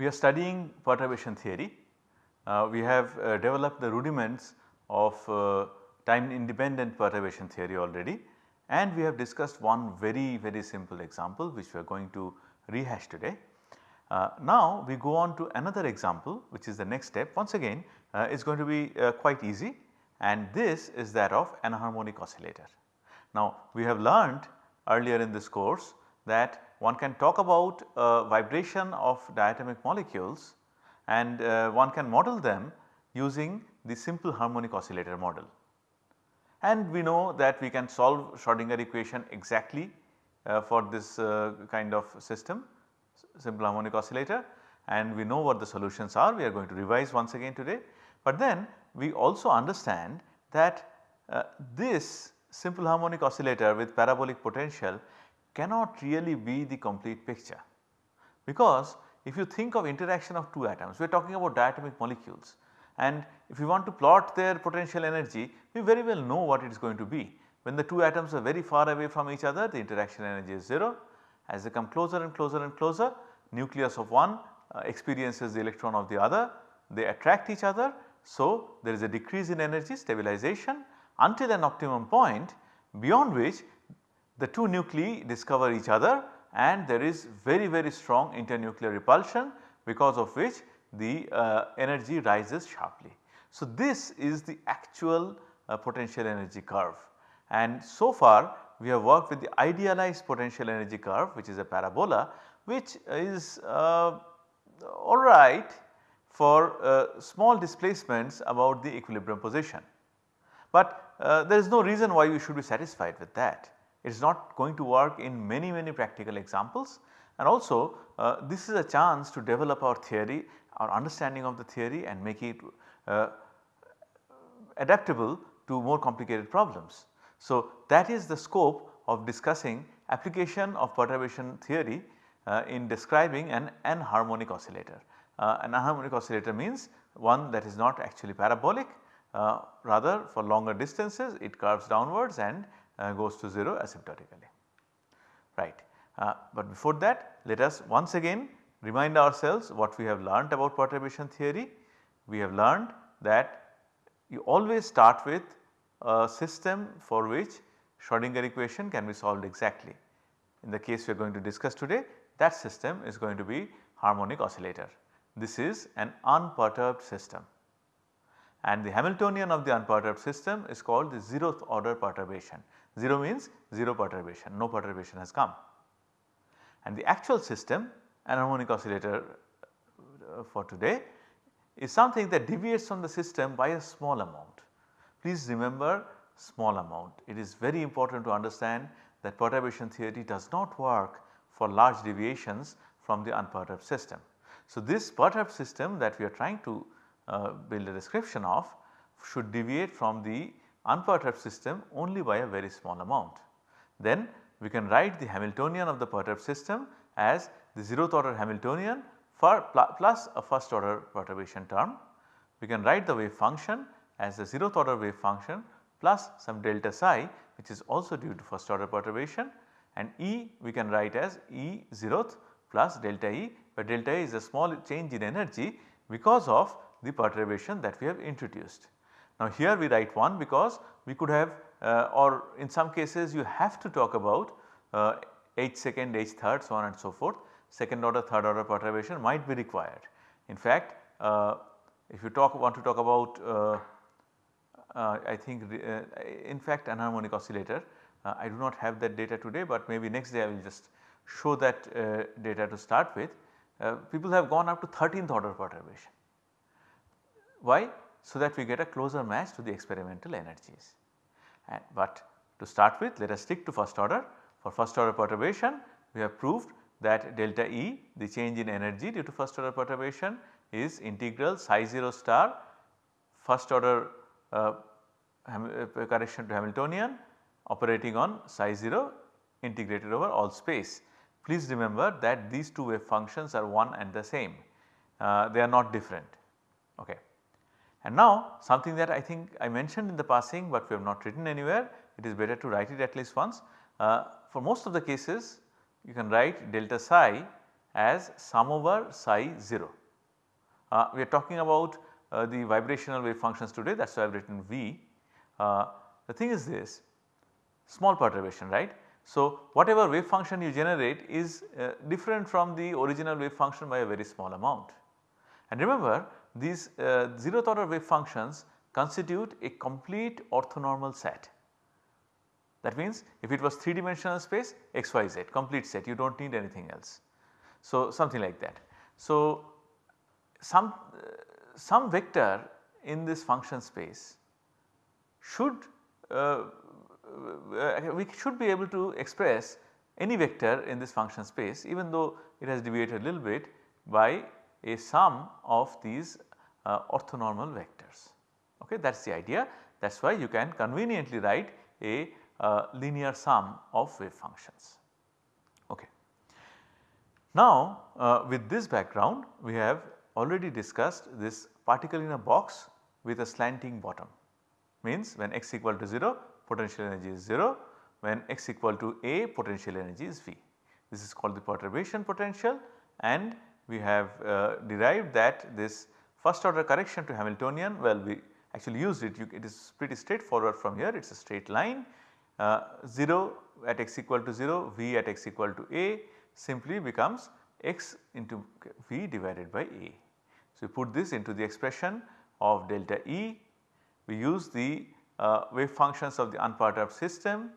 we are studying perturbation theory. Uh, we have uh, developed the rudiments of uh, time independent perturbation theory already and we have discussed one very very simple example which we are going to rehash today. Uh, now we go on to another example which is the next step once again uh, is going to be uh, quite easy and this is that of anharmonic oscillator. Now we have learned earlier in this course that one can talk about uh, vibration of diatomic molecules and uh, one can model them using the simple harmonic oscillator model. And we know that we can solve Schrodinger equation exactly uh, for this uh, kind of system simple harmonic oscillator and we know what the solutions are we are going to revise once again today. But then we also understand that uh, this simple harmonic oscillator with parabolic potential cannot really be the complete picture. Because if you think of interaction of two atoms, we are talking about diatomic molecules and if you want to plot their potential energy, we very well know what it is going to be. When the two atoms are very far away from each other, the interaction energy is 0. As they come closer and closer and closer, nucleus of one uh, experiences the electron of the other, they attract each other. So, there is a decrease in energy stabilization until an optimum point beyond which the two nuclei discover each other and there is very very strong internuclear repulsion because of which the uh, energy rises sharply. So, this is the actual uh, potential energy curve and so far we have worked with the idealized potential energy curve which is a parabola which is uh, alright for uh, small displacements about the equilibrium position. But uh, there is no reason why we should be satisfied with that. It is not going to work in many many practical examples and also uh, this is a chance to develop our theory, our understanding of the theory and make it uh, adaptable to more complicated problems. So, that is the scope of discussing application of perturbation theory uh, in describing an anharmonic oscillator. Uh, an anharmonic oscillator means one that is not actually parabolic uh, rather for longer distances it curves downwards and goes to 0 asymptotically right. Uh, but before that let us once again remind ourselves what we have learnt about perturbation theory. We have learned that you always start with a system for which Schrodinger equation can be solved exactly. In the case we are going to discuss today that system is going to be harmonic oscillator. This is an unperturbed system and the Hamiltonian of the unperturbed system is called the zeroth order perturbation. 0 means 0 perturbation, no perturbation has come. And the actual system anharmonic oscillator uh, for today is something that deviates from the system by a small amount. Please remember small amount. It is very important to understand that perturbation theory does not work for large deviations from the unperturbed system. So, this perturbed system that we are trying to Uh, build a description of should deviate from the unperturbed system only by a very small amount. Then we can write the Hamiltonian of the perturbed system as the zeroth order Hamiltonian for plus a first order perturbation term. We can write the wave function as the zeroth order wave function plus some delta psi which is also due to first order perturbation and E we can write as E zeroth plus delta E where delta E is a small change in energy because of the perturbation that we have introduced. Now here we write 1 because we could have uh, or in some cases you have to talk about uh, h second, h third so on and so forth second order third order perturbation might be required. In fact uh, if you talk want to talk about uh, uh, I think uh, in fact anharmonic oscillator I do not have that data today but maybe next day I will just show that data to start with. people have gone up to 13th order perturbation why? So that we get a closer match to the experimental energies. And, but to start with let us stick to first order. For first order perturbation we have proved that delta E the change in energy due to first order perturbation is integral psi 0 star first order uh, uh, correction to Hamiltonian operating on psi 0 integrated over all space. Please remember that these two wave functions are one and the same, uh, they are not different. Okay. And now something that I think I mentioned in the passing but we have not written anywhere it is better to write it at least once. Uh, for most of the cases you can write delta psi as sum over psi 0. Uh, we are talking about uh, the vibrational wave functions today that is why I have written V. Uh, the thing is this small perturbation right. So, whatever wave function you generate is uh, different from the original wave function by a very small amount. And remember these uh, zeroth order wave functions constitute a complete orthonormal set. That means if it was 3 dimensional space x y z complete set you do not need anything else. So, something like that. So, some, uh, some vector in this function space should uh, uh, we should be able to express any vector in this function space even though it has deviated a little bit by a sum of these uh, orthonormal vectors. Okay, that is the idea that is why you can conveniently write a uh, linear sum of wave functions. Okay. Now uh, with this background we have already discussed this particle in a box with a slanting bottom means when x equal to 0 potential energy is 0 when x equal to a potential energy is V. This is called the perturbation potential and we have uh, derived that this first order correction to Hamiltonian well we actually used it you, it is pretty straightforward from here it is a straight line uh, 0 at x equal to 0 V at x equal to a simply becomes x into V divided by a. So, we put this into the expression of delta E we use the uh, wave functions of the unperturbed system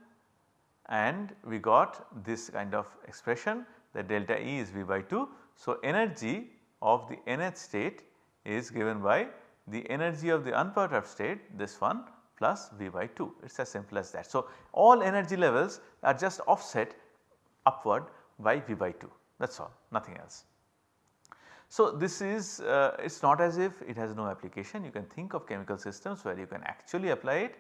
and we got this kind of expression that delta E is V by 2. So, energy of the nth state is given by the energy of the unperturbed state this one plus V by 2 it is as simple as that. So, all energy levels are just offset upward by V by 2 that is all nothing else. So, this is uh, it is not as if it has no application you can think of chemical systems where you can actually apply it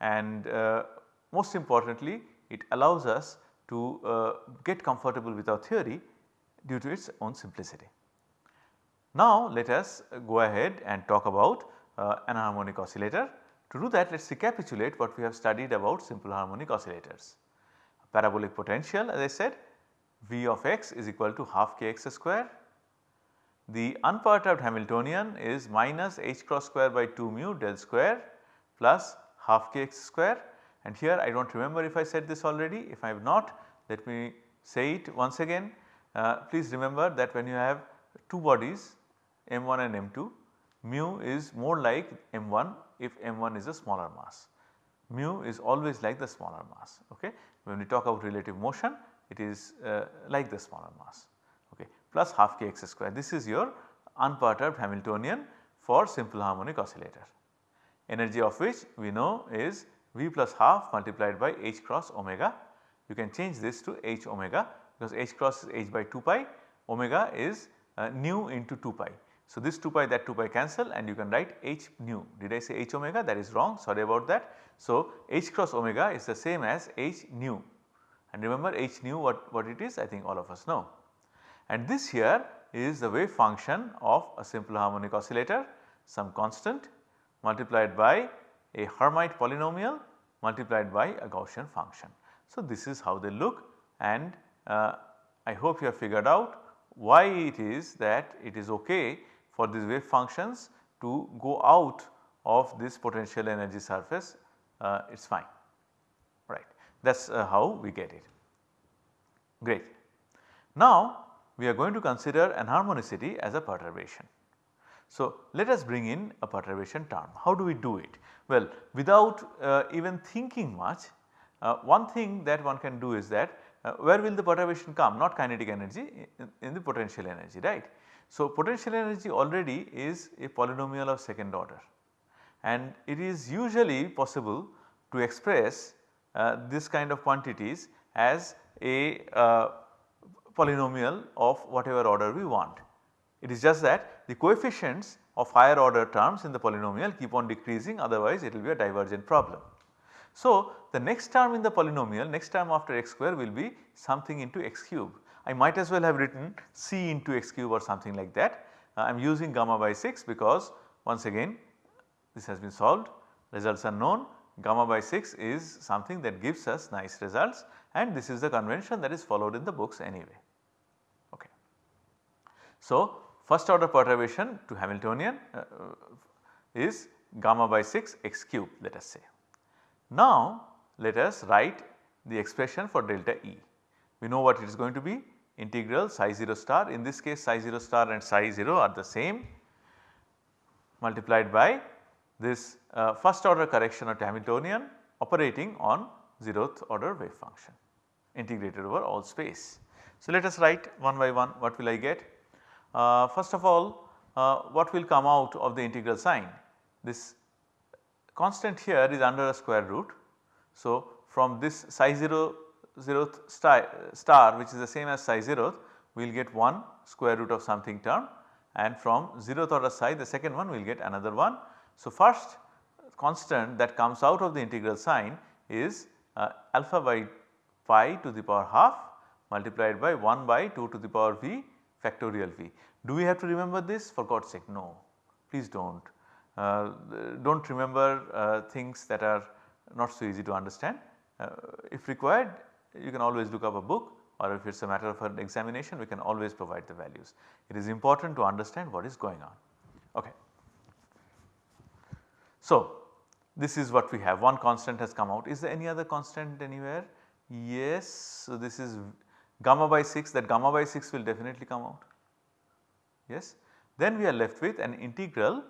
and uh, most importantly it allows us to uh, get comfortable with our theory due to its own simplicity. Now let us go ahead and talk about uh, anharmonic oscillator. To do that let us recapitulate what we have studied about simple harmonic oscillators. Parabolic potential as I said V of x is equal to half kx square. The unperturbed Hamiltonian is minus h cross square by 2 mu del square plus half kx square and here I do not remember if I said this already if I have not let me say it once again. Uh, please remember that when you have two bodies m1 and m2 mu is more like m1 if m1 is a smaller mass. Mu is always like the smaller mass okay. When we talk about relative motion it is uh, like the smaller mass okay plus half kx square. This is your unperturbed Hamiltonian for simple harmonic oscillator. Energy of which we know is V plus half multiplied by h cross omega. You can change this to h omega because h cross is h by 2 pi omega is uh, nu into 2 pi. So, this 2 pi that 2 pi cancel and you can write h nu. Did I say h omega that is wrong sorry about that. So, h cross omega is the same as h nu and remember h nu what, what it is I think all of us know. And this here is the wave function of a simple harmonic oscillator some constant multiplied by a Hermite polynomial multiplied by a Gaussian function. So, this is how they look and I hope you have figured out why it is that it is okay for these wave functions to go out of this potential energy surface uh, it is fine right that is uh, how we get it great. Now we are going to consider anharmonicity as a perturbation. So let us bring in a perturbation term how do we do it? Well without uh, even thinking much uh, one thing that one can do is that uh, where will the perturbation come not kinetic energy in, in the potential energy right. So, potential energy already is a polynomial of second order and it is usually possible to express uh, this kind of quantities as a uh, polynomial of whatever order we want. It is just that the coefficients of higher order terms in the polynomial keep on decreasing otherwise it will be a divergent problem. So, the next term in the polynomial next term after x square will be something into x cube I might as well have written c into x cube or something like that. Uh, I am using gamma by 6 because once again this has been solved results are known gamma by 6 is something that gives us nice results and this is the convention that is followed in the books anyway. Okay. So, first order perturbation to Hamiltonian uh, is gamma by 6 x cube let us say. Now let us write the expression for delta E. We know what it is going to be integral psi 0 star in this case psi 0 star and psi 0 are the same multiplied by this uh, first order correction of Hamiltonian operating on 0th order wave function integrated over all space. So, let us write one by one what will I get. Uh, first of all uh, what will come out of the integral sign this constant here is under a square root. So, from this psi 0 zeroth star, star which is the same as psi 0th we will get 1 square root of something term and from 0th order psi the second one we will get another one. So, first constant that comes out of the integral sign is uh, alpha by pi to the power half multiplied by 1 by 2 to the power v factorial v. Do we have to remember this for God's sake? No, please do not. Uh, do not remember uh, things that are not so easy to understand. Uh, if required you can always look up a book or if it is a matter of an examination we can always provide the values. It is important to understand what is going on. Okay. So, this is what we have one constant has come out is there any other constant anywhere? Yes, so this is gamma by 6 that gamma by 6 will definitely come out. Yes. Then we are left with an integral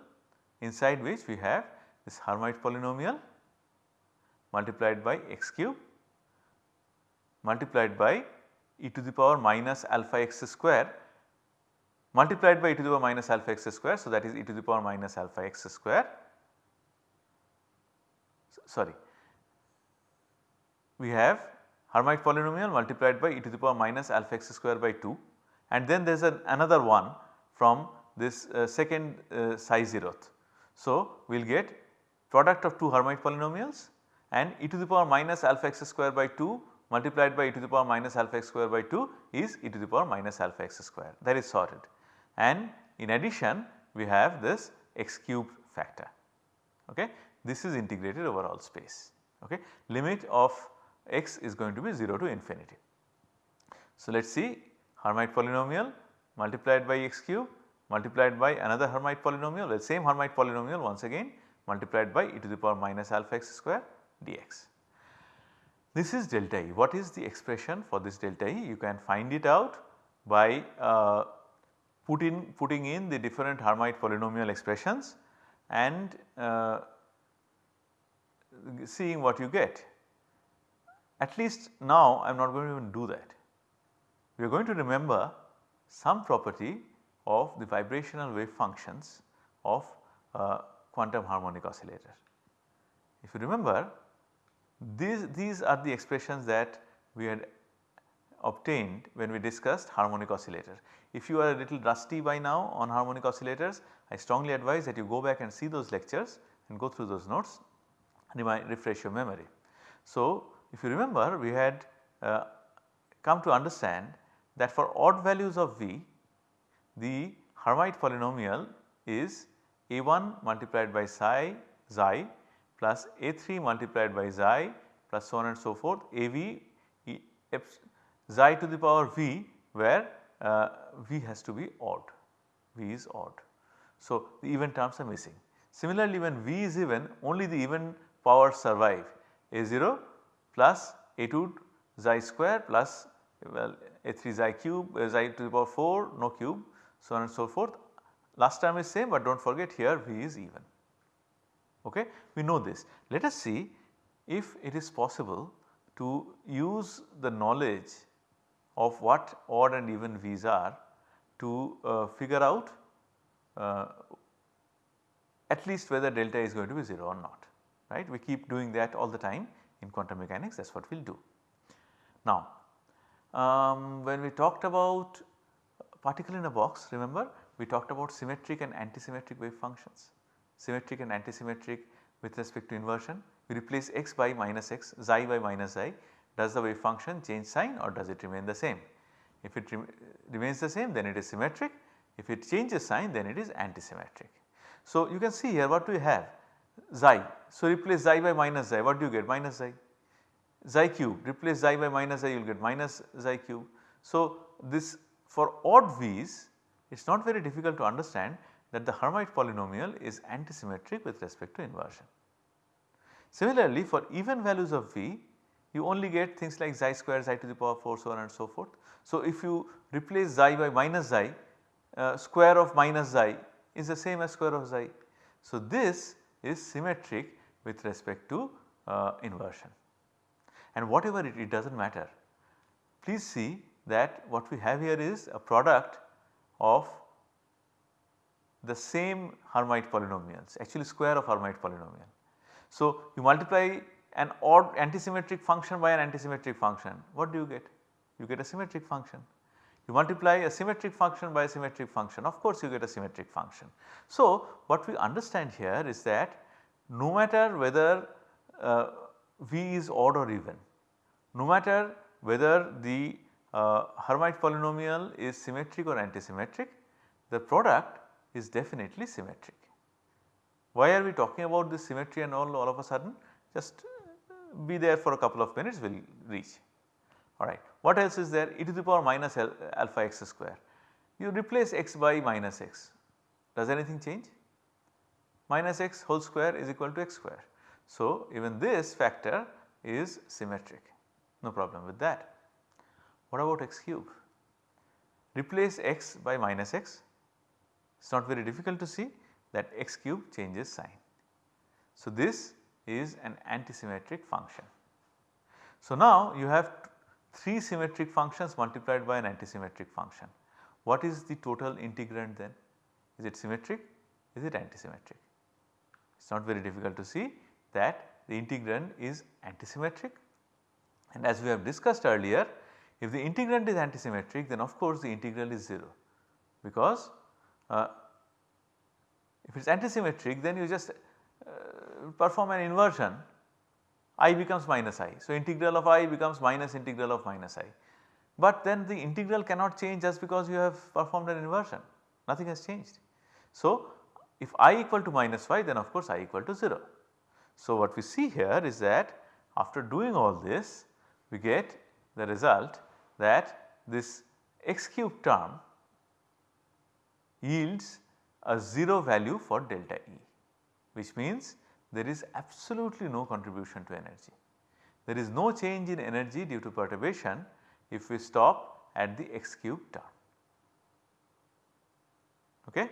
inside which we have this Hermite polynomial multiplied by x cube multiplied by e to the power minus alpha x square multiplied by e to the power minus alpha x square. So, that is e to the power minus alpha x square sorry we have Hermite polynomial multiplied by e to the power minus alpha x square by 2 and then there is another one from this uh, second uh, psi zeroth. So, we will get product of two Hermite polynomials and e to the power minus alpha x square by 2 multiplied by e to the power minus alpha x square by 2 is e to the power minus alpha x square that is sorted. And in addition we have this x cube factor okay. This is integrated over all space okay. Limit of x is going to be 0 to infinity. So, let us see Hermite polynomial multiplied by x cube multiplied by another Hermite polynomial the same Hermite polynomial once again multiplied by e to the power minus alpha x square dx. This is delta E. What is the expression for this delta E? You can find it out by uh, put in, putting in the different Hermite polynomial expressions and uh, seeing what you get. At least now I am not going to even do that. We are going to remember some property of the vibrational wave functions of uh, quantum harmonic oscillator. If you remember these, these are the expressions that we had obtained when we discussed harmonic oscillator. If you are a little rusty by now on harmonic oscillators, I strongly advise that you go back and see those lectures and go through those notes remind refresh your memory. So, if you remember we had uh, come to understand that for odd values of V the Hermite polynomial is a1 multiplied by psi xi plus A3 multiplied by xi plus so on and so forth AV e, xi to the power V where uh, V has to be odd, V is odd. So, the even terms are missing. Similarly, when V is even only the even powers survive A0 plus A2 xi square plus well A3 xi cube uh, xi to the power 4 no cube so on and so forth. Last time is same but do not forget here V is even okay. We know this. Let us see if it is possible to use the knowledge of what odd and even V's are to uh, figure out uh, at least whether delta is going to be 0 or not right. We keep doing that all the time in quantum mechanics that is what we will do. Now um, when we talked about particle in a box remember we talked about symmetric and antisymmetric wave functions symmetric and antisymmetric with respect to inversion. We replace x by minus x, xi by minus xi. Does the wave function change sign or does it remain the same? If it remains the same then it is symmetric, if it changes sign then it is antisymmetric. So, you can see here what do we have xi. So, replace xi by minus xi what do you get minus xi. Xi cube replace xi by minus xi you will get minus xi cube. So, this for odd v's it is not very difficult to understand that the Hermite polynomial is antisymmetric with respect to inversion. Similarly for even values of V you only get things like xi square xi to the power 4 so on and so forth. So if you replace xi by minus xi uh, square of minus xi is the same as square of xi. So this is symmetric with respect to uh, inversion and whatever it, it does not matter. Please see that what we have here is a product of the same Hermite polynomials actually square of Hermite polynomial. So, you multiply an odd antisymmetric function by an antisymmetric function what do you get? You get a symmetric function. You multiply a symmetric function by a symmetric function of course you get a symmetric function. So, what we understand here is that no matter whether uh, V is odd or even, no matter whether the uh, Hermite polynomial is symmetric or antisymmetric, the product is definitely symmetric. Why are we talking about this symmetry and all all of a sudden? Just be there for a couple of minutes we will reach. Alright. What else is there? e to the power minus alpha x square. You replace x by minus x. Does anything change? Minus x whole square is equal to x square. So, even this factor is symmetric no problem with that. What about x cube? Replace x by minus x it is not very difficult to see that x cube changes sign. So, this is an antisymmetric function. So, now you have 3 symmetric functions multiplied by an antisymmetric function. What is the total integrand then? Is it symmetric? Is it antisymmetric? It is not very difficult to see that the integrand is antisymmetric and as we have discussed earlier if the integrand is antisymmetric then of course the integral is 0 because uh, if it is antisymmetric then you just uh, perform an inversion i becomes minus i. So, integral of i becomes minus integral of minus i. But then the integral cannot change just because you have performed an inversion nothing has changed. So, if i equal to minus y then of course i equal to 0. So, what we see here is that after doing all this we get the result that this x cube term yields a 0 value for delta E which means there is absolutely no contribution to energy. There is no change in energy due to perturbation if we stop at the x cube term. Okay?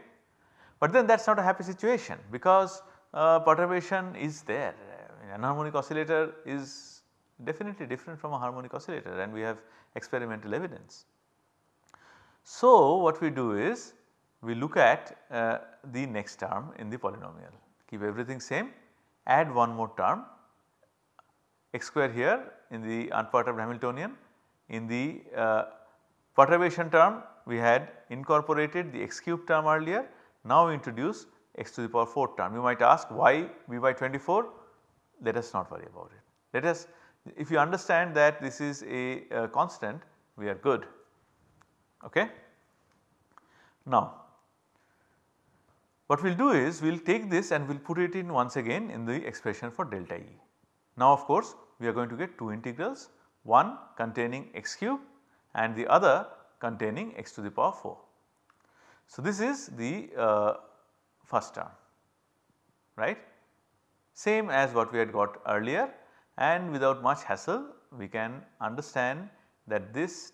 But then that is not a happy situation because uh, perturbation is there. Anharmonic oscillator is definitely different from a harmonic oscillator and we have experimental evidence. So, what we do is we look at uh, the next term in the polynomial keep everything same add one more term x square here in the unperturbed Hamiltonian in the uh, perturbation term we had incorporated the x cube term earlier now we introduce x to the power 4 term. You might ask why v by 24 let us not worry about it. Let us if you understand that this is a, a constant we are good. Okay. Now what we will do is we will take this and we will put it in once again in the expression for delta E. Now of course we are going to get two integrals one containing x cube and the other containing x to the power 4. So this is the uh, first term right same as what we had got earlier and without much hassle we can understand that this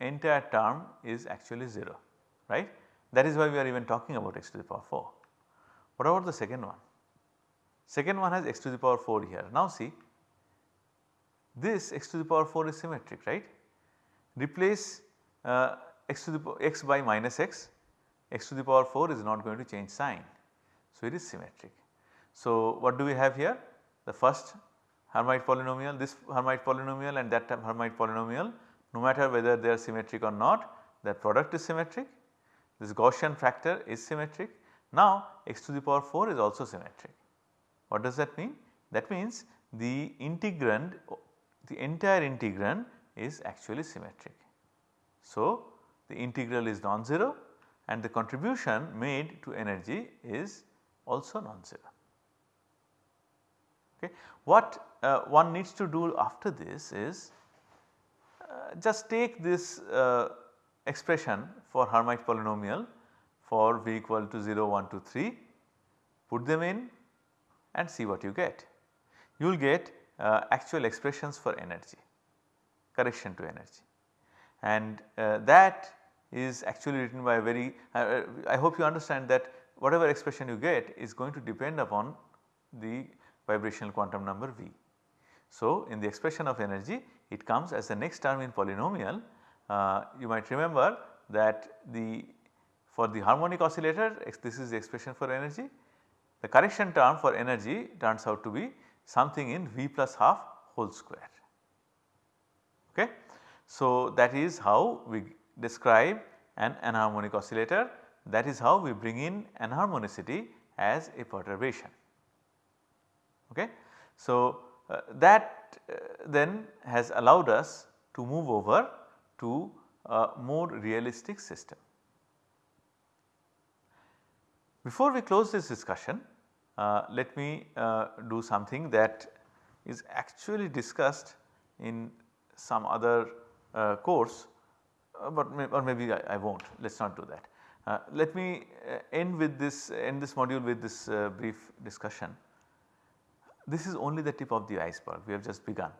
entire term is actually 0 right. That is why we are even talking about x to the power 4. What about the second one? Second one has x to the power 4 here. Now see this x to the power 4 is symmetric right. Replace uh, x to the x by minus x, x to the power 4 is not going to change sign. So, it is symmetric. So, what do we have here? The first Hermite polynomial, this Hermite polynomial and that Hermite polynomial no matter whether they are symmetric or not their product is symmetric. This Gaussian factor is symmetric. Now x to the power 4 is also symmetric. What does that mean? That means the integrand the entire integrand is actually symmetric. So the integral is non-zero and the contribution made to energy is also non-zero. Okay. What uh, one needs to do after this is uh, just take this uh, expression for Hermite polynomial for v equal to 0, 1, 2, 3, put them in and see what you get. You will get uh, actual expressions for energy, correction to energy and uh, that is actually written by a very, uh, I hope you understand that whatever expression you get is going to depend upon the vibrational quantum number V. So, in the expression of energy it comes as the next term in polynomial. Uh, you might remember that the for the harmonic oscillator this is the expression for energy. The correction term for energy turns out to be something in V plus half whole square. Okay. So, that is how we describe an anharmonic oscillator that is how we bring in anharmonicity as a perturbation. Okay. So, uh, that uh, then has allowed us to move over to a more realistic system. Before we close this discussion, uh, let me uh, do something that is actually discussed in some other uh, course, uh, but may, or maybe I, I will not let us not do that. Let me end with this end this module with this brief discussion. This is only the tip of the iceberg we have just begun.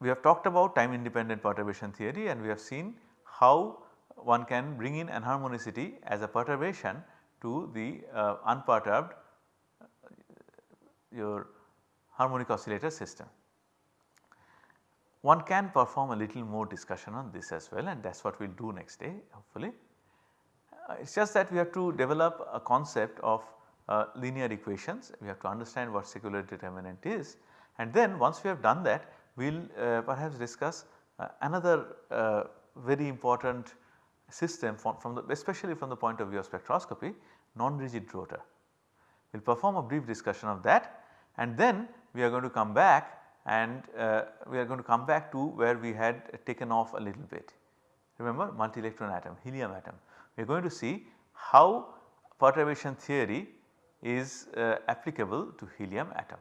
We have talked about time independent perturbation theory and we have seen how one can bring in anharmonicity as a perturbation to the uh, unperturbed uh, your harmonic oscillator system. One can perform a little more discussion on this as well and that is what we will do next day hopefully. Uh, it is just that we have to develop a concept of uh, linear equations, we have to understand what secular determinant is and then once we have done that we will uh, perhaps discuss uh, another uh, very important system from, from, the especially from the point of view of spectroscopy non-rigid rotor. We will perform a brief discussion of that and then we are going to come back and uh, we are going to come back to where we had taken off a little bit. Remember multi electron atom, helium atom we are going to see how perturbation theory is uh, applicable to helium atom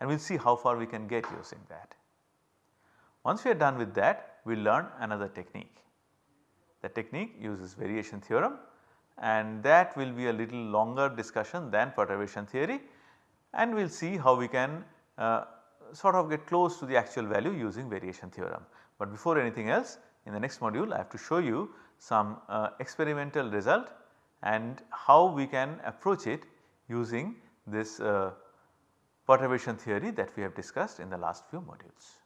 and we will see how far we can get using that. Once we are done with that we will learn another technique. The technique uses variation theorem and that will be a little longer discussion than perturbation theory and we will see how we can uh, sort of get close to the actual value using variation theorem. But before anything else in the next module I have to show you some uh, experimental result and how we can approach it using this uh, perturbation theory that we have discussed in the last few modules.